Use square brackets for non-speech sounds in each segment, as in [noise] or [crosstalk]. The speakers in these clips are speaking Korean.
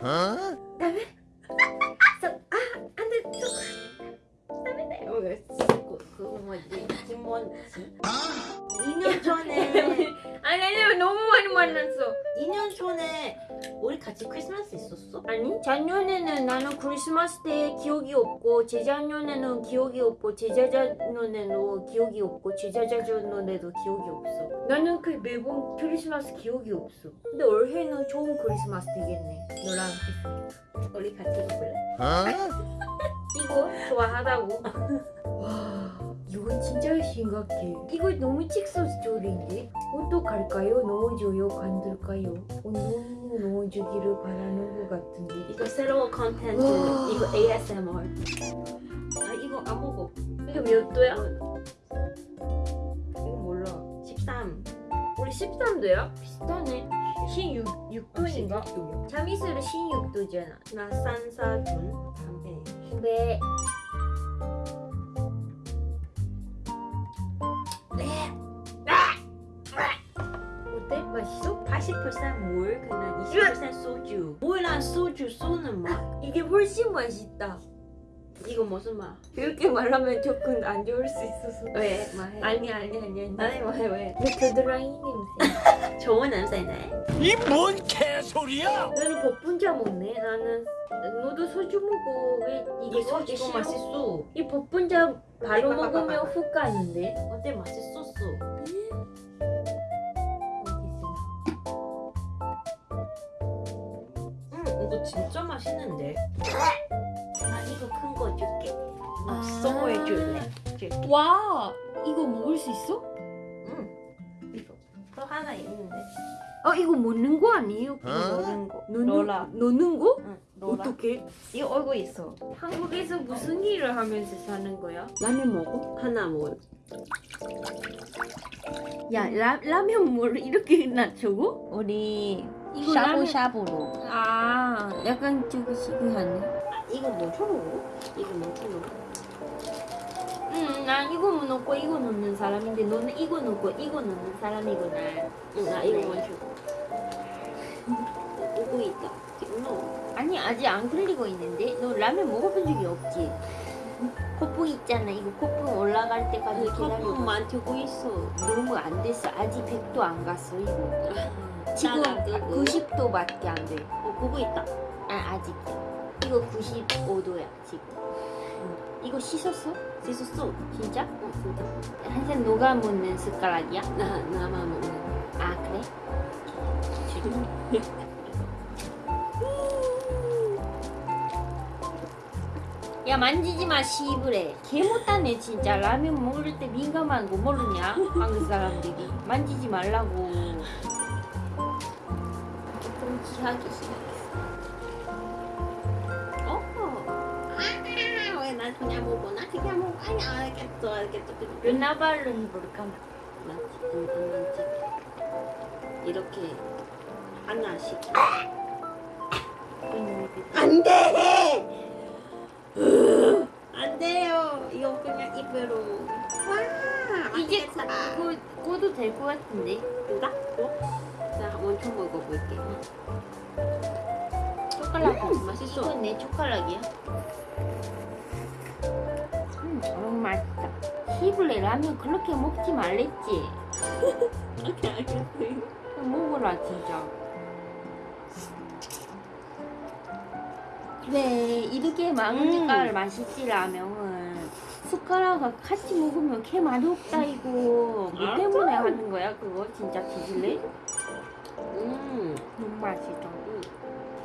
はあ、ダメ？ああダメだよ。あ？れでも飲むわ。 만났어. 2년 전에 우리 같이 크리스마스 있었어? 아니 작년에는 나는 크리스마스 때 기억이 없고 재작년에는 기억이 없고 재자자년에도 기억이 없고 재자자년에도 기억이 없어. 나는 그 매번 크리스마스 기억이 없어. 근데 올해는 좋은 크리스마스 되겠네. 너랑 우리 같이 볼래? [laughs] 이거 좋아하다고. 와 이건 진짜 심각해 이거 너무 칙소 스토리인데 어떡할까요? 넣어줘요? 간들까요? 어, 너무 넣어주기를 바라는 것 같은데 이거 새로운 컨텐츠 와. 이거 ASMR 아 이거 안 먹어 이거 몇 도야? 이거 몰라 13 우리 13도야? 비슷하네 16, 6도인가? 참이슬은 16도잖아 나 산사준 담배 네 40% 물, 그냥 20% 예. 소주. 물랑 소주 소는 맛 이게 훨씬 맛있다. 이거 무슨 맛? 이렇게 말하면 조금 안 좋을 수 있어서. 왜? 말해. 아니 아니 아니 아니. 아니 왜 왜? 왜 겨드랑이 냄새. [laughs] 좋은 냄새네. 이 뭔 개소리야? 나는 버분자 먹네. 나는 너도 소주 먹어. 왜 이게 소주 싫어? 맛있어? 이 버분자 바로 네, 먹으면 훅 가는데. 어때? 맛있었어? 이거 진짜 맛있는데 나 이거 큰 거 줄게 아. 선물해 줄래? 줄게 와 이거 먹을 수 있어? 아 이거 먹는 거 아니에요? 그거 어? 넣는 거 넣는, 로라 넣는 거? 응 로라 어떻게? 이거 얼굴 있어 한국에서 무슨 일을 하면서 사는 거야? 라면 먹어? 하나 먹어 야 라, 라면 뭘 이렇게 낮추고? 우리 이거 라면- 샤브샤브로 아 약간 저기 시그하네 아, 이거 뭐 쳐먹어? 이거 뭐 쳐먹어? 응난 이거 넣고 이거 넣는 사람인데 너는 이거 넣고 이거 넣는 사람이구나. 응나 이거 먼저. 오고 있다. 기노 아니 아직 안 흘리고 있는데? 너 라면 먹어본 적이 없지? 코프 있잖아. 이거 코프 올라갈 때까지 기다려 컵만 두고 있어. 너무 안 됐어. 아직 100도 안 갔어 이거. 지금 나가 끄고. 90도밖에 안돼. 어 보고 있다. 아 아직. 이거 95도야 지금 이거 씻었어? 씻었어 진짜? 어 진짜 한참 녹아 먹는 숟가락이야? [laughs] 나 나만 먹는 아 그래? 야 만지지 마 시부래 개 못하네 진짜 라면 먹을 때 민감한 거 모르냐 한국 사람들이 만지지 말라고 조금 기하기 시작했어 어? 그냥 먹어 나? 그냥 먹어 아니 알겠어 알겠어 르나발은 볼까 나 지금 한번 찍 이렇게 하나씩 안돼! 안 돼요. 이거 그냥 입으로. 와 이제. 그거 꺼도 될 것 같은데? 그다? 어? 자 먼저 먹어볼게. 초콜릿 맛있어. 이건 내 초콜릿이야? 음 너무 맛있다 시블레 라면 그렇게 먹지 말랬지 오케이 알겠어 먹어라 진짜 그래 이렇게 먹으니까 음. 맛있지 라면은 숟가락과 같이 먹으면 개 맛이 없다 이거 뭐. 때문에 하는 거야 그거 진짜 뒤질래? 음 너무 맛있다 음.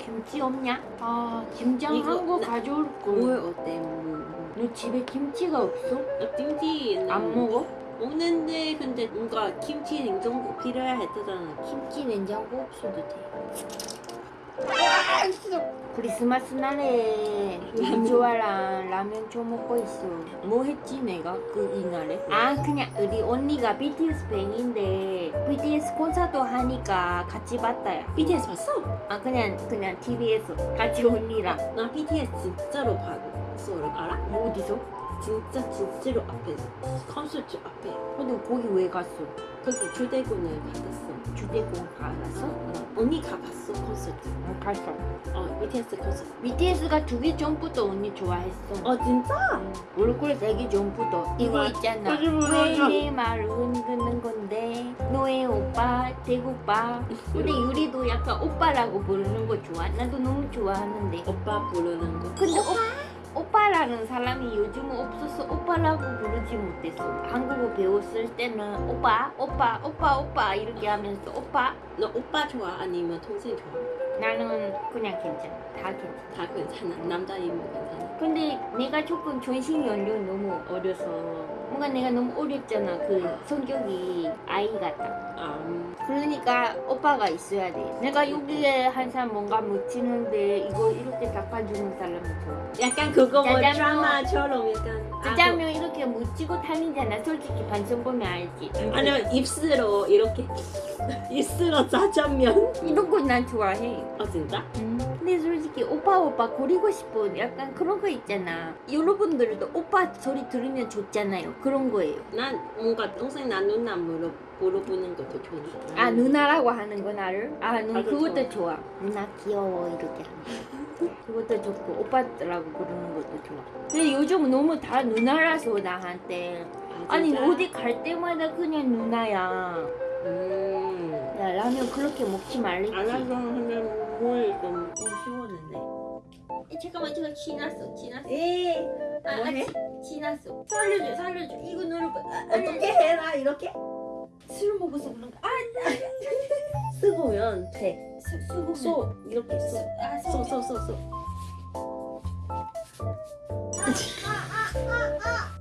김치 없냐? 아 김장 한거 나- 가져올 물 걸. 어때 물너 집에 김치가 없어? 나 김치 안 먹어? 먹는데 근데 뭔가 김치 냉장고 필요해 했잖아 김치 냉장고 없어도 돼. 크리스마스 날에 민조아랑 라면 줘 먹고 있어. 뭐 했지 내가 그 이날에? 아 그냥 우리 언니가 BTS 팬인데 BTS 콘서트 하니까 같이 봤다야. BTS 봤어? 아 그냥 그냥 TV에서 같이 언니랑 나 BTS 진짜로 봤어 알아? 뭐 어디서? 진짜 진짜로 앞에 콘서트 앞에 근데 거기 왜 갔어? 거기 주대군을 받았어 주대공 가봤어? 어, 언니 가 봤어 콘서트. 어, 갔어. 어 BTS 콘서트. BTS가 두기 전부터 언니 좋아했어. 어 진짜? 얼굴 되기 전부터 이거 맞- 있잖아. 맞아, 맞아, 맞아. 왜내 말을 흔드는 건데 너의 오빠 대구빠. [laughs] 근데 유리도 약간 오빠라고 부르는 거 좋아. 나도 너무 좋아하는데. 오빠 부르는 거. 근데 오, 오빠라는 사람이 요즘은 없어서 오빠라고 부르지 못했어. 한국어 배웠을 때는 오빠, 오빠, 오빠, 오빠 이렇게 하면서 오빠. 너 오빠 좋아 아니면 동생 좋아? 나는 그냥 괜찮아. 다 괜찮아. 다 괜찮아. 남자이면 괜찮아. 근데 내가 조금 전신 연령이 너무 어려서 뭔가 내가 너무 어렸잖아. 그 성격이 아이 같다. 아, 음. 그러니까 오빠가 있어야 돼. 내가 여기에 항상 뭔가 묻히는데 이거 이렇게 닦아주는 사람이 좋아. 약간 그거 뭐. 드라마처럼. 아, 짜장면 이렇게 묻히고 다니잖아. 솔직히 반성 보면 알지. 아니면 입술로 이렇게 [laughs] 입술로 짜장면. 이런 거 난 좋아해. 어 진짜? 음. 근데 솔직히 오빠 오빠 거리고 싶은 약간 그런 거 있잖아. 여러분들도 오빠 소리 들으면 좋잖아요. 그런 거예요. 난 뭔가 동생 나 누나 물어 물어보는 것도 좋은데. 아 누나라고 하는 거 나를? 아 누, 아주 그것도 좋아. 누나 귀여워 이렇게 하는 거. [laughs] 그것도 좋고 오빠라고 부르는 것도 좋아. 근데 요즘 너무 다 누나라서 나한테 아니 진짜? 어디 갈 때마다 그냥 누나야. 음. 야 라면 그렇게 먹지 말랬지. 알아서 하면 뭘좀 쉬웠는데. 에, 잠깐만 제가 지났어 지났어. 에 아, 뭐해? 아, 지, 지났어. 살려줘 살려줘. 이거 누르고. 아, 어떻게 해라 이렇게 술 먹어서 그런가? 아 [laughs] 쓰고면 돼. 수, 수고. 소 이렇게 소. 아 소. 소소소 소.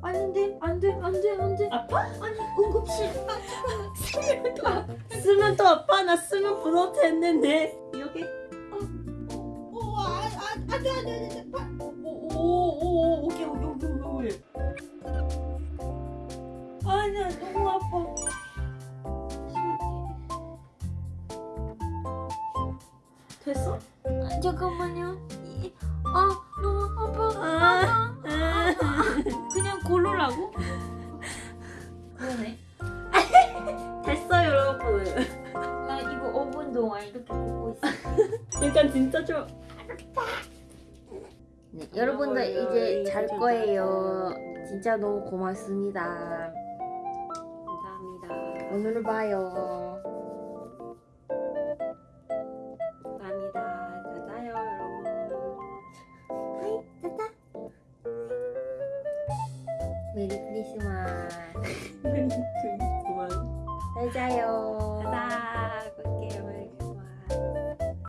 아닌데 안돼 안돼 안돼. 아빠? 아니 응급실. 아. 쓰면 또 아파. 쓰면 또 아빠 나 쓰면 불어도 했는데 이렇게 오오오오오오오 됐어? 아, 잠깐만요. 이- 아 너무 아파. 아, 아파. 그냥 고르라고? 그러네. [laughs] 됐어 여러분. 나 이거 5분 동안 이렇게 보고 있어. 약간 진짜 좀 네, 여러분들 이제 잘 거예요. 진짜 너무 고맙습니다. 감사합니다. 오늘 봐요. 메리 크리스마스. 그만. 잘 자요. 짜자.